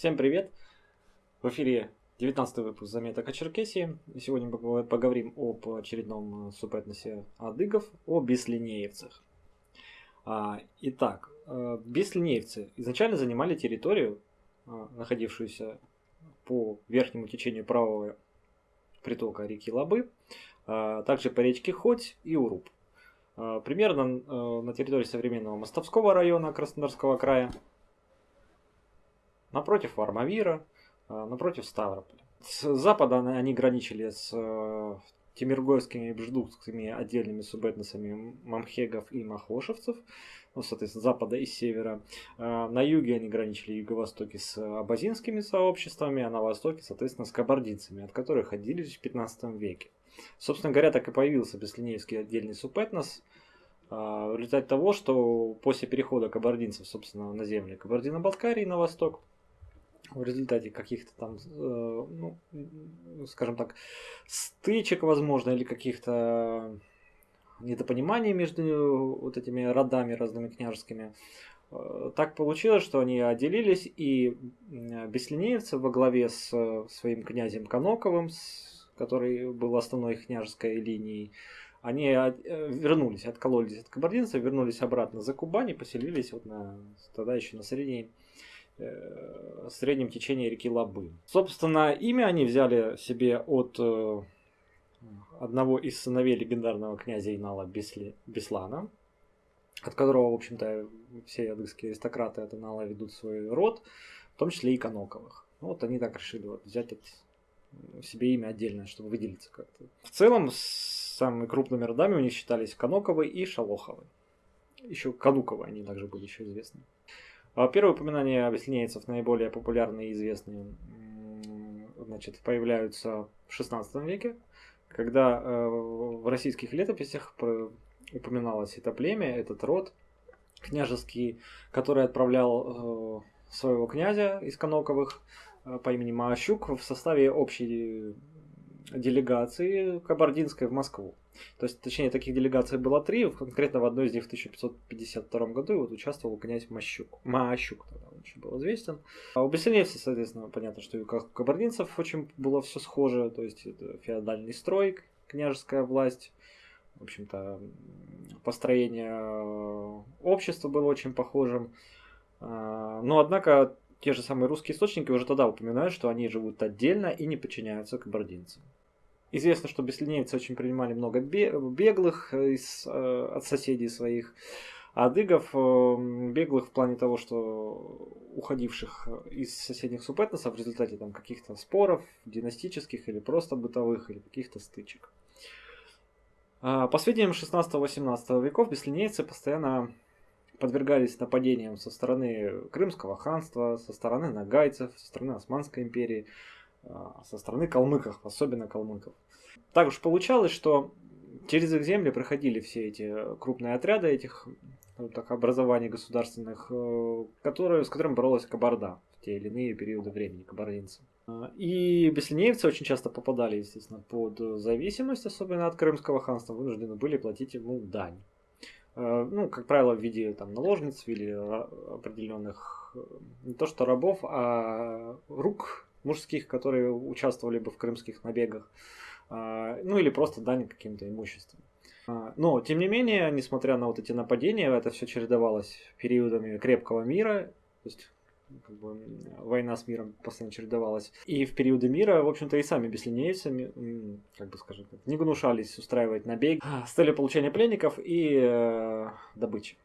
Всем привет! В эфире 19 выпуск заметок о Черкесии. Сегодня мы поговорим об очередном э, субэтносе адыгов, о беслинеевцах. А, итак, э, беслинеевцы изначально занимали территорию, э, находившуюся по верхнему течению правого притока реки Лабы, также по речке Хоть и Уруб. Примерно на территории современного Мостовского района Краснодарского края – напротив Армавира, э, напротив Ставрополя. С запада они граничили с э, Тимиргойскими и Бждукскими отдельными субэтносами мамхегов и махошевцев, ну, соответственно, запада и севера. Э, на юге они граничили юго-востоке с абазинскими сообществами, а на востоке, соответственно, с кабардинцами, от которых отделились в 15 веке. Собственно говоря, так и появился Беслинеевский отдельный субэтнос, в результате того, что после перехода кабардинцев, собственно, на земли Кабардино-Балкарии на восток, в результате каких-то там, э, ну, скажем так, стычек, возможно, или каких-то недопониманий между вот этими родами разными княжескими, э, так получилось, что они отделились, и беслинеевцы во главе с своим князем Коноковым, который был основной княжеской линией, они э, вернулись, откололись от кабардинцев, вернулись обратно за Кубань и поселились вот на, тогда еще на средней Э, среднем течении реки Лабы. Собственно, имя они взяли себе от э, одного из сыновей легендарного князя Инала Беслана, от которого, в общем-то, все адыгские аристократы от Инала ведут свой род, в том числе и Коноковых. Вот они так решили вот, взять от, себе имя отдельное, чтобы выделиться как-то. В целом, самыми крупными родами у них считались Коноковы и Шалоховы. Еще Кануковы они также были еще известны. А первые упоминания объясняется наиболее популярные и известные значит, появляются в XVI веке, когда э, в российских летописях упоминалось это племя, этот род княжеский, который отправлял э, своего князя из Коноковых э, по имени Маощук в составе общей делегации кабардинской в Москву. То есть, точнее, таких делегаций было три, конкретно в одной из них в 1552 году вот участвовал князь Мащук. Маощук тогда он еще был известен. А у Бессельевцев, соответственно, понятно, что и у кабардинцев очень было все схоже, то есть это феодальный строй, княжеская власть, в общем-то, построение общества было очень похожим. А, но, однако, те же самые русские источники уже тогда упоминают, что они живут отдельно и не подчиняются кабардинцам. Известно, что беслинейцы очень принимали много беглых из, э, от соседей своих. Адыгов э, беглых в плане того, что уходивших из соседних субэтносов в результате там каких-то споров, династических или просто бытовых, или каких-то стычек. По сведениям 16-18 веков беслинейцы постоянно подвергались нападениям со стороны Крымского ханства, со стороны нагайцев, со стороны Османской империи. А, со стороны калмыков, особенно калмыков. Так уж получалось, что через их земли проходили все эти крупные отряды этих так, образований государственных, э, которые, с которыми боролась Кабарда в те или иные периоды времени, кабардинцы. А, и беслинеевцы очень часто попадали, естественно, под зависимость, особенно от Крымского ханства, вынуждены были платить ему дань. Э, ну, как правило, в виде там, наложниц или определенных э, не то что рабов, а рук мужских, которые участвовали бы в крымских набегах, а, ну или просто дань каким-то имуществом. А, но, тем не менее, несмотря на вот эти нападения, это все чередовалось периодами крепкого мира, то есть как бы, война с миром постоянно чередовалась. И в периоды мира, в общем-то, и сами беслинейцы, как бы скажем так, не гнушались устраивать набег с целью получения пленников и э, добычи.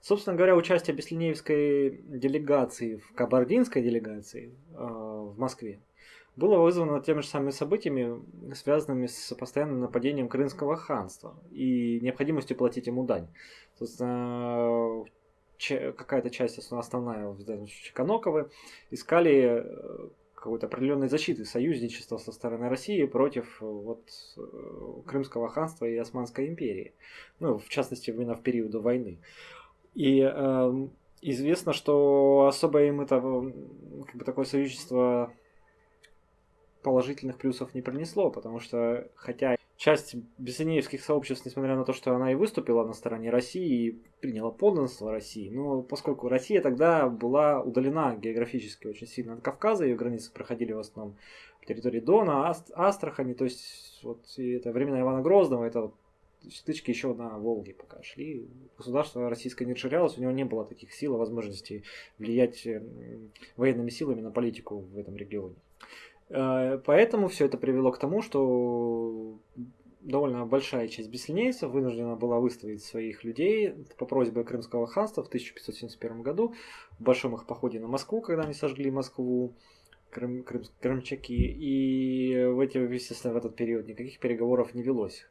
Собственно говоря, участие Беслинеевской делегации в кабардинской делегации э, в Москве было вызвано теми же самыми событиями, связанными с постоянным нападением Крымского ханства и необходимостью платить ему дань. Собственно, какая-то часть, основная, в данном случае Коноковы, искали э, какой-то определенной защиты союзничества со стороны России против вот, э, Крымского ханства и Османской империи. Ну, в частности, именно в период войны. И э, известно, что особо им это как бы такое союзничество положительных плюсов не принесло, потому что хотя часть бессинеевских сообществ, несмотря на то, что она и выступила на стороне России и приняла подданство России, но поскольку Россия тогда была удалена географически очень сильно от Кавказа, ее границы проходили в основном по территории Дона, Аст, Астрахани, то есть вот и это времена Ивана Грозного, это вот стычки еще на Волге пока шли. Государство российское не расширялось, у него не было таких сил и возможностей влиять военными силами на политику в этом регионе. Э, поэтому все это привело к тому, что довольно большая часть бессильнейцев вынуждена была выставить своих людей по просьбе Крымского ханства в 1571 году в большом их походе на Москву, когда они сожгли Москву, крым, крым, крымчаки. И в, эти, естественно, в этот период никаких переговоров не велось.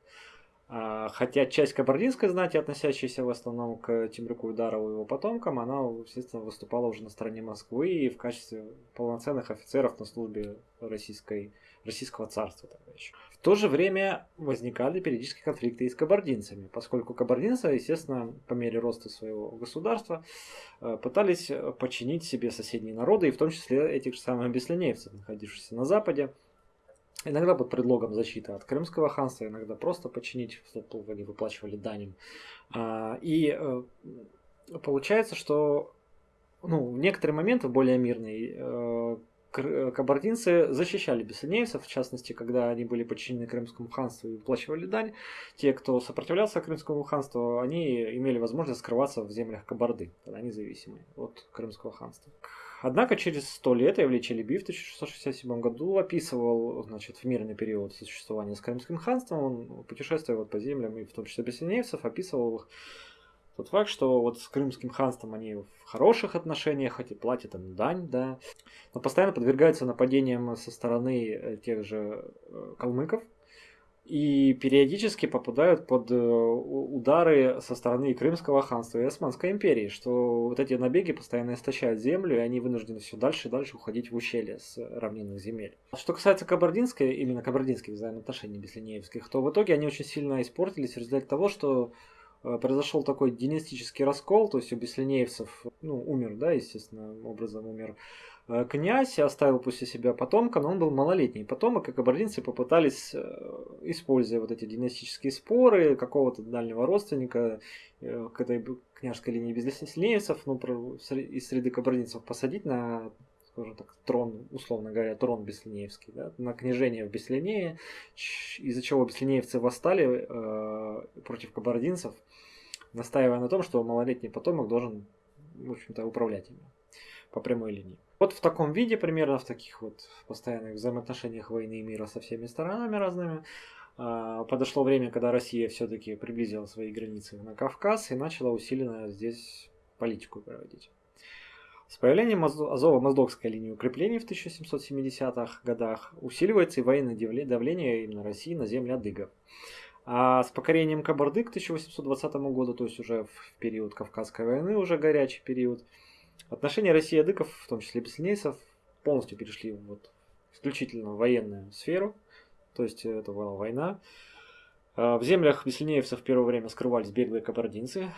А, хотя часть кабардинской знати, относящаяся в основном к Тимрюку Ударову и его потомкам, она, естественно, выступала уже на стороне Москвы и в качестве полноценных офицеров на службе российской, российского царства тогда еще. В то же время возникали периодически конфликты и с кабардинцами, поскольку кабардинцы, естественно, по мере роста своего государства, э, пытались подчинить себе соседние народы, и в том числе этих же самых беслинеевцев, находившихся на Западе, Иногда под предлогом защиты от Крымского ханства, иногда просто подчинить, чтобы они выплачивали дань а, И э, получается, что ну, в некоторые моменты более мирные э, кабардинцы защищали бессильнейцев, в частности, когда они были подчинены Крымскому ханству и выплачивали дань. Те, кто сопротивлялся Крымскому ханству, они имели возможность скрываться в землях Кабарды, тогда независимые от Крымского ханства. Однако через сто лет Эвли Челеби в 1667 году описывал значит, в мирный период существования с Крымским ханством. Он путешествовал по землям, и в том числе бессинейцев, описывал их тот факт, что вот с Крымским ханством они в хороших отношениях, хоть и платят им дань, да, но постоянно подвергаются нападениям со стороны э, тех же э, калмыков, и периодически попадают под э, удары со стороны Крымского ханства и Османской империи, что вот эти набеги постоянно истощают землю, и они вынуждены все дальше и дальше уходить в ущелье с равнинных земель. Что касается кабардинской, именно кабардинских взаимоотношений беслинеевских, то в итоге они очень сильно испортились в результате того, что э, произошел такой династический раскол, то есть у беслинеевцев, ну, умер, да, естественно, образом умер князь оставил после себя потомка, но он был малолетний потомок, и кабардинцы попытались, э, используя вот эти династические споры какого-то дальнего родственника э, к этой княжеской линии безлеснецев, ну, из среды кабардинцев посадить на скажем так, трон, условно говоря, трон Беслинеевский, да, на княжение в Беслинее, из-за чего беслинеевцы восстали э, против кабардинцев, настаивая на том, что малолетний потомок должен, в общем-то, управлять ими по прямой линии. Вот в таком виде, примерно в таких вот постоянных взаимоотношениях войны и мира со всеми сторонами разными, а, подошло время, когда Россия все-таки приблизила свои границы на Кавказ и начала усиленно здесь политику проводить. С появлением Азово-Моздокской линии укреплений в 1770-х годах усиливается и военное давление именно России на земли адыгов. А с покорением Кабарды к 1820 году, то есть уже в период Кавказской войны, уже горячий период, Отношения России и адыков, в том числе бессильнейцев, полностью перешли в вот исключительно военную сферу, то есть это была война. А, в землях бессильнеевцев в первое время скрывались беглые кабардинцы,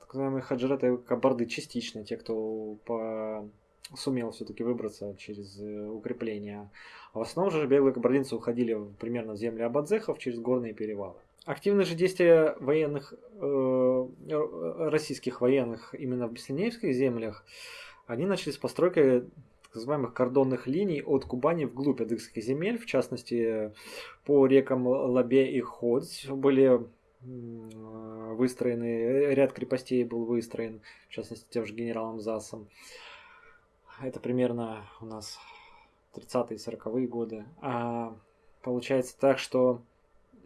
так называемые хаджираты кабарды частично, те, кто по... сумел все-таки выбраться через э, укрепления. А в основном же беглые кабардинцы уходили примерно в земли абадзехов через горные перевалы. Активные же действия военных, э, российских военных именно в Беслинеевских землях, они начали с постройкой так называемых кордонных линий от Кубани вглубь адыгских земель, в частности по рекам Лабе и Ходь были выстроены, ряд крепостей был выстроен, в частности тем же генералом Засом. Это примерно у нас 30-е 40-е годы. А получается так, что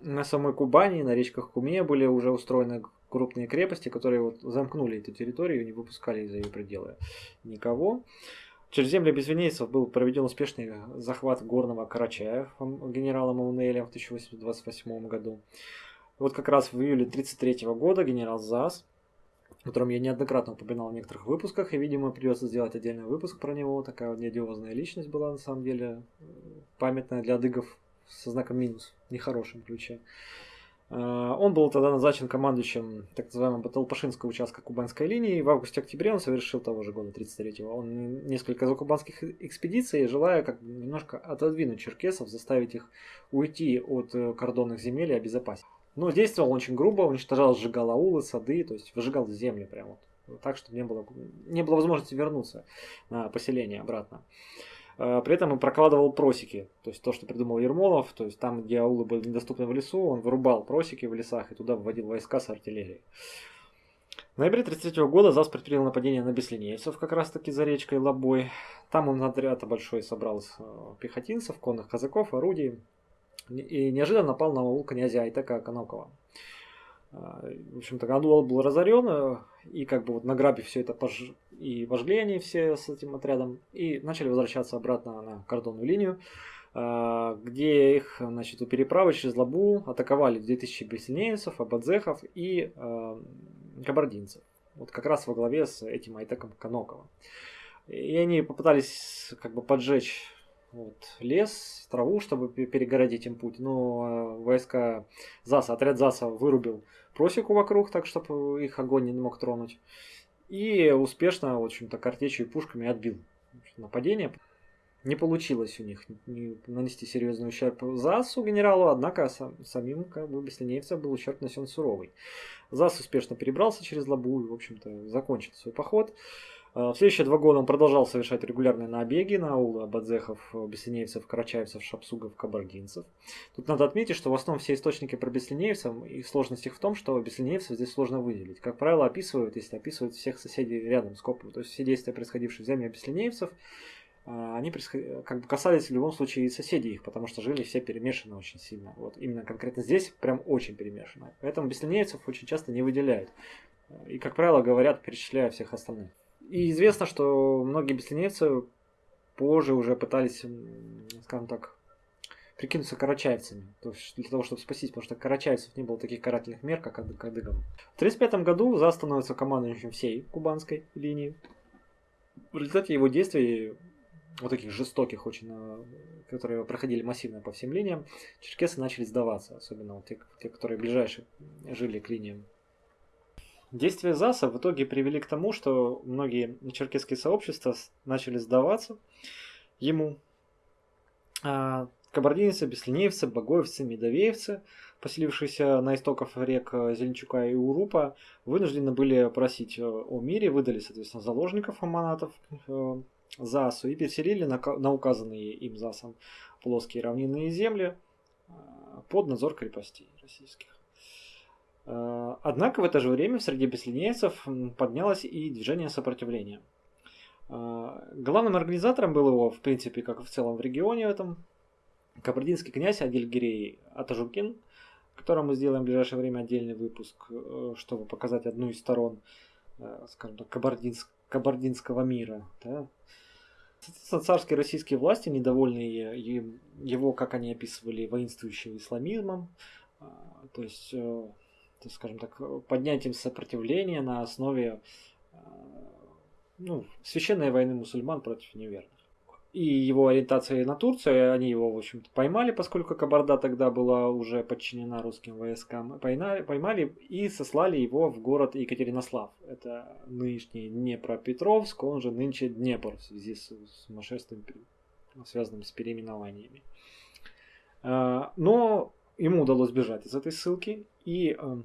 на самой Кубани, на речках Куме были уже устроены крупные крепости, которые вот замкнули эту территорию и не выпускали из-за ее пределы никого. Через земли безвинейцев был проведен успешный захват горного Карачая генералом Маунелем в 1828 году. Вот как раз в июле 1933 года генерал ЗАС, о котором я неоднократно упоминал в некоторых выпусках, и, видимо, придется сделать отдельный выпуск про него. Такая вот неодиозная личность была, на самом деле, памятная для адыгов со знаком минус, в нехорошем ключе. А, он был тогда назначен командующим так называемого Баталпашинского участка Кубанской линии. В августе-октябре он совершил того же года, 33-го. Он несколько закубанских экспедиций, желая как немножко отодвинуть черкесов, заставить их уйти от э, кордонных земель и обезопасить. Но действовал очень грубо, уничтожал, сжигал аулы, сады, то есть выжигал земли прямо вот, так, чтобы не было, не было возможности вернуться на поселение обратно. Э, при этом он прокладывал просеки, то есть то, что придумал Ермолов, то есть там, где аулы были недоступны в лесу, он вырубал просеки в лесах и туда вводил войска с артиллерией. В ноябре 1933 года ЗАС предпринял нападение на Беслинейцев, как раз таки за речкой Лобой. Там он отряд большой собрал э, пехотинцев, конных казаков, орудий. И неожиданно напал на аул князя Айтека Конокова. Э, в общем-то, Гадуал был разорен, и как бы вот награбив все это пож... и вожгли они все с этим отрядом, и начали возвращаться обратно на кордонную линию, а, где их, значит, у переправы через Лабу атаковали 2000 бессильнейцев, абадзехов и э, кабардинцев. Вот как раз во главе с этим Айтеком Канокова. И они попытались как бы поджечь вот, лес, траву, чтобы перегородить им путь. Но э, войска ЗАСа, отряд ЗАСа вырубил просеку вокруг, так чтобы их огонь не мог тронуть. И успешно, в общем-то, картечью и пушками отбил нападение. Не получилось у них нанести серьезный ущерб ЗАСу генералу, однако сам, самим как бы беслинейцам был ущерб нанесен суровый. ЗАС успешно перебрался через Лабу и, в общем-то, закончил свой поход. А, в следующие два года он продолжал совершать регулярные набеги на аулы абадзехов, беслинеевцев, карачаевцев, шапсугов, кабардинцев. Тут надо отметить, что в основном все источники про беслинеевцев и сложность их в том, что беслинеевцев здесь сложно выделить. Как правило, описывают, если описывают всех соседей рядом с Копом. То есть все действия, происходившие в земле беслинеевцев, а, они как бы касались в любом случае и соседей их, потому что жили все перемешаны очень сильно. Вот именно конкретно здесь прям очень перемешано. Поэтому беслинеевцев очень часто не выделяют. И, как правило, говорят, перечисляя всех остальных. И известно, что многие беслинейцы позже уже пытались, скажем так, прикинуться карачаевцами, то есть для того, чтобы спастись, потому что карачаевцев не было таких карательных мер, как Кадыгов. В 1935 году ЗА становится командующим всей кубанской линии. В результате его действий, вот таких жестоких очень, э, которые проходили массивно по всем линиям, черкесы начали сдаваться, особенно вот те, те которые ближайшие жили к линиям Действия ЗАСа в итоге привели к тому, что многие черкесские сообщества начали сдаваться ему. А кабардинцы, беслинеевцы, багоевцы, медовеевцы, поселившиеся на истоках рек Зеленчука и Урупа, вынуждены были просить о мире, выдали, соответственно, заложников аманатов э, ЗАСу и переселили на, указанные им ЗАСом плоские равнинные земли э, под надзор крепостей российских. Э, однако в это же время среди беслинейцев поднялось и движение сопротивления. Э, главным организатором был его, в принципе, как и в целом в регионе в этом, кабардинский князь Адильгирей Атажукин, о котором мы сделаем в ближайшее время отдельный выпуск, э, чтобы показать одну из сторон, скажем так, кабардинск, кабардинского мира. Да? Царские российские власти, недовольные его, как они описывали, воинствующим исламизмом, то есть так скажем так, поднятием сопротивления на основе э, ну, священной войны мусульман против неверных. И его ориентация на Турцию, они его, в общем-то, поймали, поскольку Кабарда тогда была уже подчинена русским войскам, поймали, поймали и сослали его в город Екатеринослав. Это нынешний Днепропетровск, он же нынче Днепр в связи с сумасшествием, связанным с переименованиями. Э, но ему удалось бежать из этой ссылки, и э,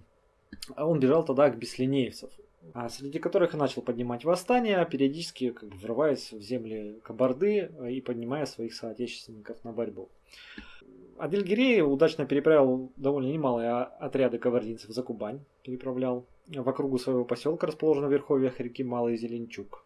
он бежал тогда к беслинеевцев, а среди которых и начал поднимать восстания, периодически как бы, врываясь в земли Кабарды э, и поднимая своих соотечественников на борьбу. Адельгирей удачно переправил довольно немалые отряды кабардинцев за Кубань, переправлял в округу своего поселка, расположенного в верховьях реки Малый Зеленчук.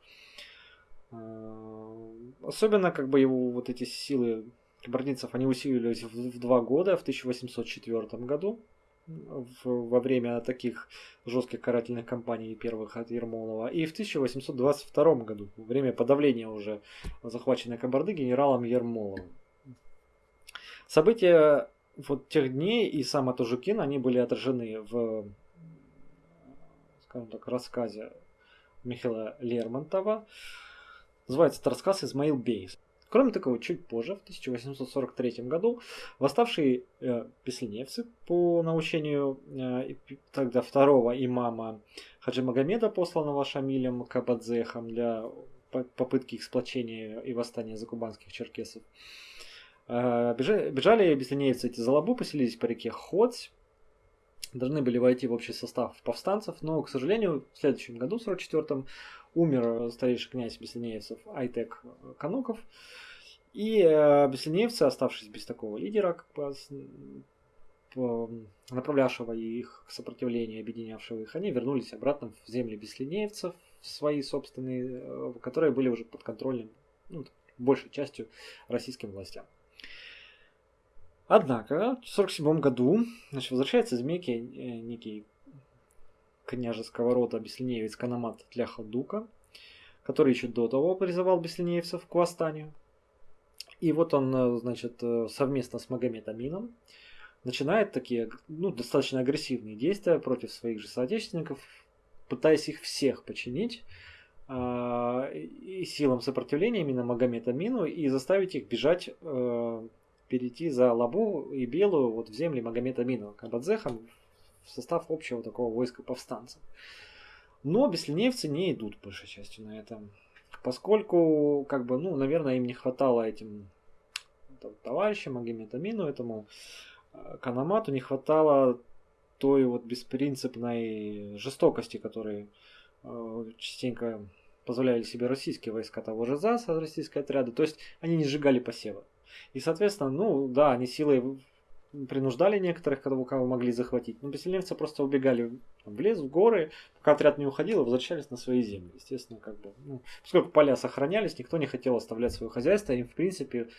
Э, особенно как бы его вот эти силы кабардинцев, они усилились в два года, в 1804 году, в, во время таких жестких карательных кампаний первых от Ермолова, и в 1822 году, во время подавления уже захваченной Кабарды генералом Ермоловым. События вот тех дней и сам Атужукин, они были отражены в, скажем так, рассказе Михаила Лермонтова. Называется это рассказ «Измаил Бейс». Кроме того, чуть позже, в 1843 году, восставшие э, песневцы по научению э, тогда второго имама Хаджи Магомеда, посланного Шамилем Кабадзехом для попытки их сплочения и восстания закубанских черкесов, э, бежали, бежали беслинейцы эти за Лабу, поселились по реке Ходь, должны были войти в общий состав повстанцев, но, к сожалению, в следующем году, в 44-м, умер старейший князь Беслинеевцев Айтек Кануков, и э, беслинеевцы, оставшись без такого лидера, как бы, направлявшего их к сопротивлению, объединявшего их, они вернулись обратно в земли беслинеевцев, свои собственные, э, которые были уже под контролем, ну, большей частью российским властям. Однако, в 1947 году значит, возвращается из Мекки э, некий княжеского рода Беслинеевец Канамат Тляха-Дука, который еще до того призывал беслинеевцев к восстанию. И вот он, э, значит, э, совместно с Магомед начинает такие, ну, достаточно агрессивные действия против своих же соотечественников, пытаясь их всех починить э, и силам сопротивления именно Магомед и заставить их бежать, э, перейти за Лабу и Белую вот в земли Магомед Амину, Кабадзехам, в состав общего такого войска повстанцев. Но беслинеевцы не идут большей частью на это. Поскольку, как бы, ну, наверное, им не хватало этим товарищам, Магометамину, этому э, Канамату, не хватало той вот беспринципной жестокости, которой э, частенько позволяли себе российские войска того же ЗАСа, российские отряды. То есть они не сжигали посевы. И, соответственно, ну да, они силой принуждали некоторых, кого, кого могли захватить. Но поселенцы просто убегали в лес, в горы, пока отряд не уходил, возвращались на свои земли. Естественно, как бы, ну, поскольку поля сохранялись, никто не хотел оставлять свое хозяйство, и, в принципе,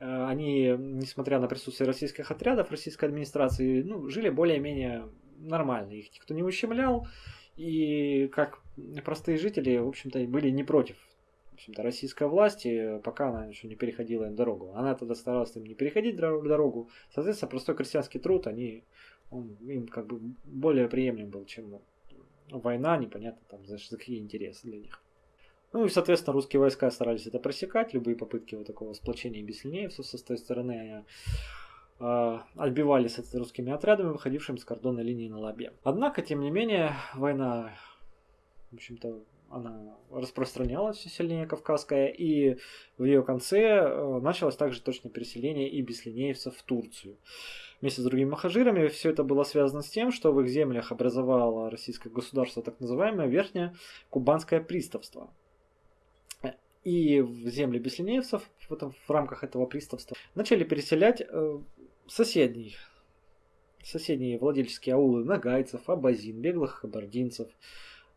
э, они, несмотря на присутствие российских отрядов, российской администрации, ну, жили более-менее нормально. Их никто не ущемлял, и как простые жители, в общем-то, были не против общем-то, российской власти, пока она еще не переходила им дорогу. Она тогда старалась им не переходить дорогу. Соответственно, простой крестьянский труд, они, он им как бы более приемлем был, чем война, непонятно там за, за какие интересы для них. Ну и, соответственно, русские войска старались это пресекать, любые попытки вот такого сплочения беслинеевцев со той стороны они э, отбивались от русскими отрядами, выходившими с кордонной линии на Лабе. Однако, тем не менее, война, в общем-то, она распространялась все сильнее кавказская, и в ее конце э, началось также точно переселение и беслинеевцев в Турцию. Вместе с другими махажирами все это было связано с тем, что в их землях образовало российское государство так называемое Верхнее Кубанское приставство. И в земли беслинеевцев в, этом, в рамках этого приставства начали переселять э, соседние, соседние владельческие аулы нагайцев, абазин, беглых кабардинцев, Э,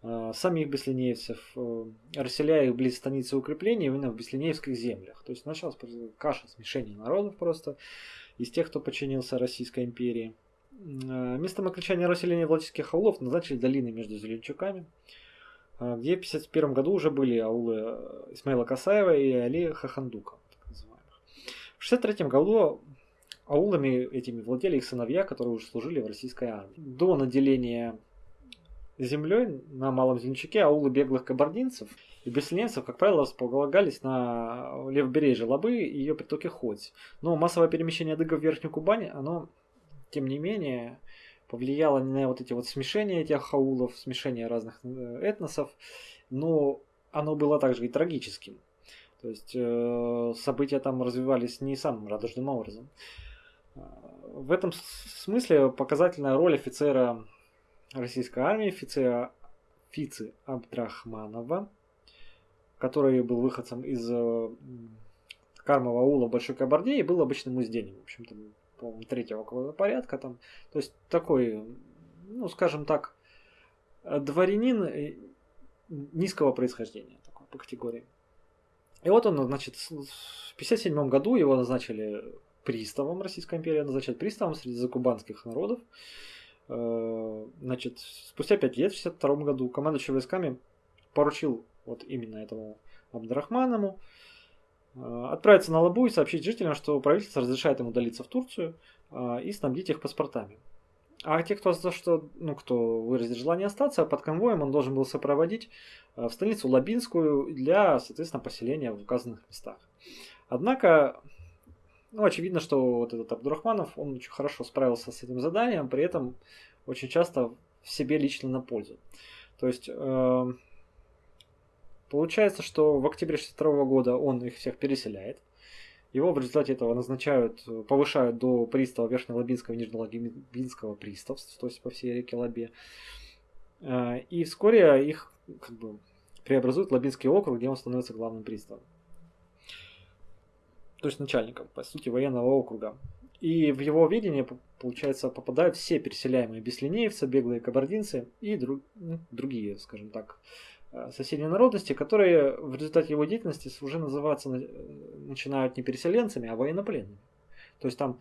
самих беслинеевцев, э, расселяя их близ станицы укреплений именно в беслинеевских землях. То есть началась каша, смешение народов просто из тех, кто подчинился Российской империи. Э, местом окончания расселения Владимирских аулов назначили долины между Зеленчуками, где в 1951 году уже были аулы Исмаила Касаева и Али Хахандука. В 1963 году аулами этими владели их сыновья, которые уже служили в российской армии. До наделения землей на Малом Зеленчаке аулы беглых кабардинцев и беслинцев, как правило, располагались на левобережье Лабы и ее притоке Ходь. Но массовое перемещение адыгов в Верхнюю Кубань, оно, тем не менее, повлияло на вот эти вот смешения этих аулов, смешения разных э, этносов, но оно было также и трагическим. То есть э, события там развивались не самым радужным образом. Э, в этом смысле показательная роль офицера российской армии Фице, Фицы Абдрахманова, который был выходцем из э, Кармова аула Большой Кабарде и был обычным узденем, в общем-то, по-моему, третьего порядка там. То есть такой, ну, скажем так, дворянин э, низкого происхождения такой, по категории. И вот он, значит, в 1957 году его назначили приставом Российской империи, назначают приставом среди закубанских народов. Э, значит, спустя 5 лет, в 1962 году, командующий войсками поручил вот именно этому Абдрахманому э, отправиться на Лабу и сообщить жителям, что правительство разрешает ему удалиться в Турцию э, и снабдить их паспортами. А те, кто за что, ну, кто выразит желание остаться, под конвоем он должен был сопроводить в столицу Лабинскую для, соответственно, поселения в указанных местах. Однако, ну, очевидно, что вот этот Абдурахманов, он очень хорошо справился с этим заданием, при этом очень часто в себе лично на пользу. То есть, э, получается, что в октябре 62 года он их всех переселяет. Его в результате этого назначают, повышают до пристава Верхнелабинского и Нижнелабинского приставств, то есть по всей реке Лабе. Э, и вскоре их как бы преобразуют в Лабинский округ, где он становится главным приставом то есть начальником, по сути, военного округа. И в его видение, получается, попадают все переселяемые беслинеевцы, беглые кабардинцы и друг, ну, другие, скажем так, э, соседние народности, которые в результате его деятельности уже называться начинают не переселенцами, а военнопленными. То есть там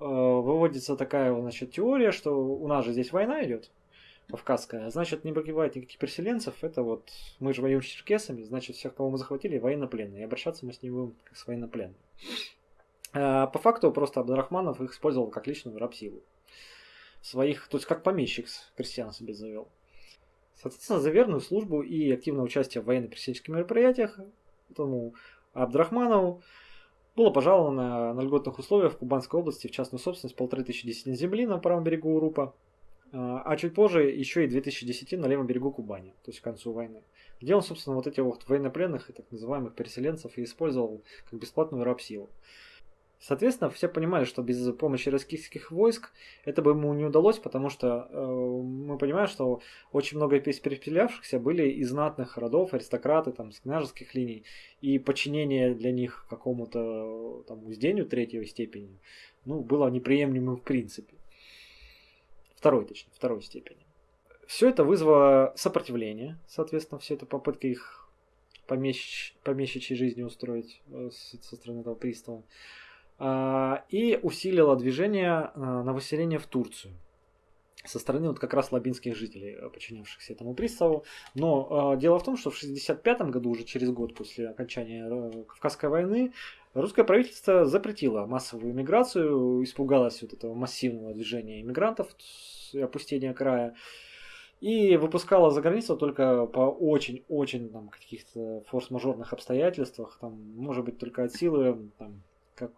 э, выводится такая значит, теория, что у нас же здесь война идет, кавказская, значит не погибает никаких переселенцев, это вот мы же воюем с черкесами, значит всех, кого мы захватили, военнопленные, и обращаться мы с ним будем как с военнопленными. А, по факту просто Абдрахманов их использовал как личную рабсилу. Своих, то есть как помещик крестьян себе завел. Соответственно, за верную службу и активное участие в военно-крестьянских мероприятиях этому Абдрахманову было пожаловано на льготных условиях в Кубанской области в частную собственность полторы тысячи десятин земли на правом берегу Урупа, а, а чуть позже еще и 2010 на левом берегу Кубани, то есть к концу войны, где он, собственно, вот этих вот военнопленных и так называемых переселенцев и использовал как бесплатную рабсилу. Соответственно, все понимали, что без помощи российских войск это бы ему не удалось, потому что э, мы понимаем, что очень много из перепелявшихся были из знатных родов, аристократы, там, с княжеских линий, и подчинение для них какому-то там уздению третьей степени, ну, было неприемлемым в принципе. Второй, точнее, второй степени. Все это вызвало сопротивление, соответственно, все это попытка их помещ... помещичьей жизни устроить э, со стороны этого пристава. И усилила движение а, на выселение в Турцию со стороны вот как раз лабинских жителей, э, подчинявшихся этому приставу. Но э, дело в том, что в 1965 году, уже через год после окончания э, Кавказской войны, русское правительство запретило массовую иммиграцию, испугалось вот этого массивного движения иммигрантов опустения края. И выпускала за границу только по очень-очень там каких-то форс-мажорных обстоятельствах, там, может быть, только от силы там, как,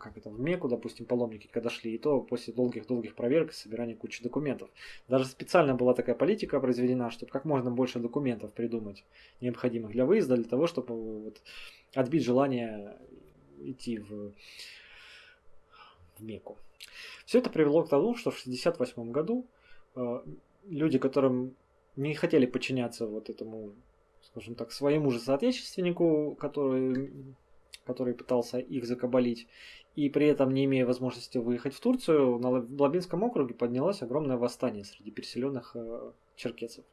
как это, в Меку, допустим, паломники, когда шли, и то после долгих-долгих проверок и собирания кучи документов. Даже специально была такая политика произведена, чтобы как можно больше документов придумать, необходимых для выезда, для того, чтобы вот, отбить желание идти в, в Меку. Все это привело к тому, что в 1968 году э, люди, которым не хотели подчиняться вот этому, скажем так, своему же соотечественнику, который который пытался их закабалить, и при этом не имея возможности выехать в Турцию, на Лабинском округе поднялось огромное восстание среди переселенных э, черкесов,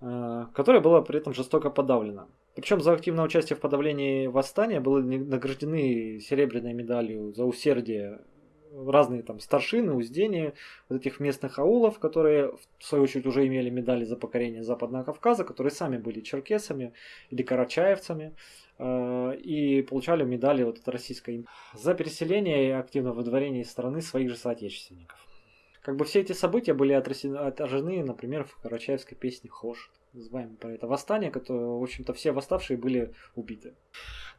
э, которое было при этом жестоко подавлено. Причем за активное участие в подавлении восстания были награждены серебряной медалью за усердие разные там старшины, уздения вот этих местных аулов, которые в свою очередь уже имели медали за покорение Западного Кавказа, которые сами были черкесами или карачаевцами э, и получали медали вот от российской за переселение и активное выдворение из страны своих же соотечественников. Как бы все эти события были отражены, например, в карачаевской песне «Хош», называемой про это восстание, которое, в общем-то, все восставшие были убиты.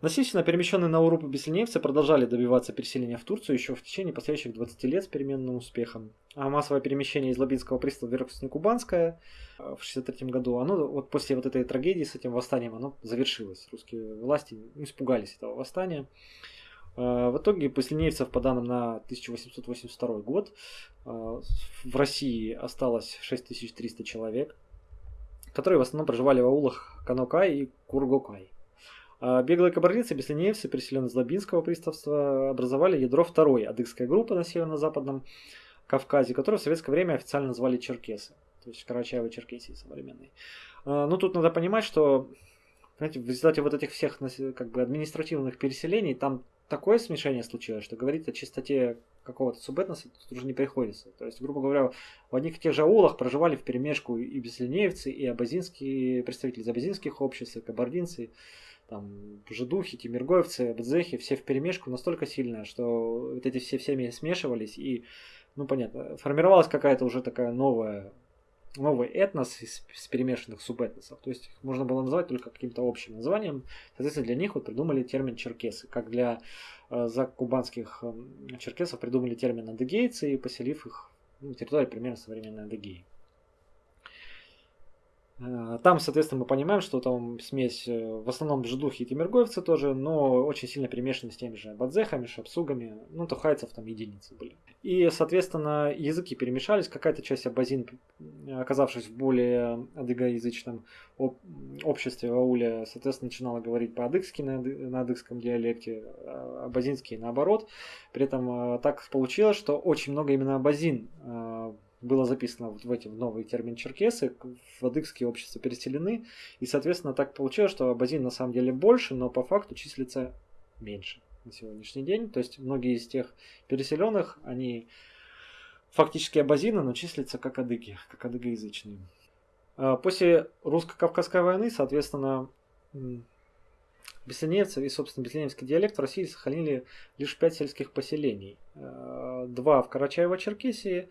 Насильственно перемещенные на Урупу беслиневцы продолжали добиваться переселения в Турцию еще в течение последующих 20 лет с переменным успехом. А массовое перемещение из Лабинского пристава в Верхоснекубанское в 1963 году, оно вот после вот этой трагедии с этим восстанием, оно завершилось. Русские власти испугались этого восстания. А, в итоге поселенцев по данным на 1882 год а, в России осталось 6300 человек, которые в основном проживали в аулах Канокай и Кургокай. А беглые кабардинцы, беслинеевцы, переселенные из Лабинского приставства, образовали ядро второй адыгской группы на северо-западном Кавказе, которую в советское время официально назвали черкесы, то есть Карачаево Черкесии современной. А, ну, тут надо понимать, что знаете, в результате вот этих всех как бы, административных переселений там такое смешение случилось, что говорить о чистоте какого-то субэтноса тут уже не приходится. То есть, грубо говоря, в одних и тех же аулах проживали в перемешку и беслинеевцы, и абазинские представители абазинских обществ, и кабардинцы, там жидухи, тимиргоевцы, бдзехи, все в перемешку настолько сильная, что вот эти все всеми смешивались и, ну понятно, формировалась какая-то уже такая новая новый этнос из, из перемешанных субэтносов. То есть их можно было назвать только каким-то общим названием. Соответственно, для них вот придумали термин черкесы, как для э, закубанских э, черкесов придумали термин адыгейцы и поселив их ну, территории примерно современной Адыгеи. Э, там, соответственно, мы понимаем, что там смесь э, в основном жидухи и тимиргоевцы тоже, но очень сильно перемешаны с теми же бадзехами, шапсугами, ну, тухайцев там единицы были. И, соответственно, языки перемешались, какая-то часть абазин, оказавшись в более адыгоязычном обществе в ауле, соответственно, начинала говорить по-адыгски на, на адыгском диалекте, а абазинский наоборот. При этом э, так получилось, что очень много именно абазин было записано вот в эти новые термин черкесы, в адыгские общества переселены, и, соответственно, так получилось, что абазин на самом деле больше, но по факту числится меньше на сегодняшний день. То есть многие из тех переселенных, они фактически абазины, но числятся как адыги, как адыгоязычные. А после русско-кавказской войны, соответственно, Беслиневцы и, собственно, беслиневский диалект в России сохранили лишь пять сельских поселений. А, два в Карачаево-Черкесии,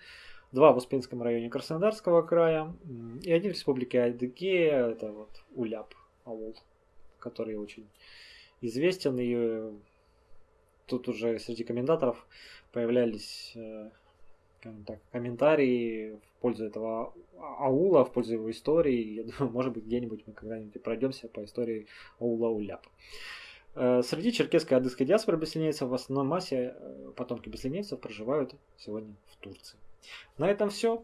два в Успенском районе Краснодарского края и один в республике Адыгея, это вот Уляп, аул, который очень известен, и тут уже среди комментаторов появлялись э, так, комментарии в пользу этого аула, в пользу его истории. Я думаю, может быть, где-нибудь мы когда-нибудь пройдемся по истории аула Уляп. Э, среди черкесской и адыгской диаспоры беслинейцев в основной массе э, потомки беслинейцев проживают сегодня в Турции. На этом все.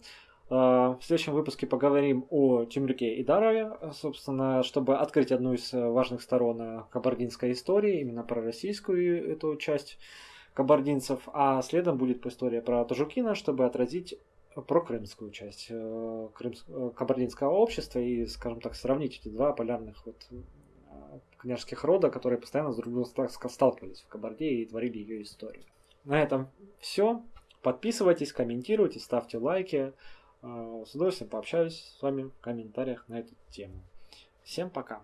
А, в следующем выпуске поговорим о Тимрюке и Дарове, собственно, чтобы открыть одну из важных сторон э, кабардинской истории, именно про российскую эту часть кабардинцев, а следом будет история про Тажукина, чтобы отразить про крымскую часть э. Э, кабардинского общества и, скажем так, сравнить эти два полярных вот княжеских рода, которые постоянно с друг другом сталкивались в Кабарде и творили ее историю. На этом все. Подписывайтесь, комментируйте, ставьте лайки. Э, с удовольствием пообщаюсь с вами в комментариях на эту тему. Всем пока!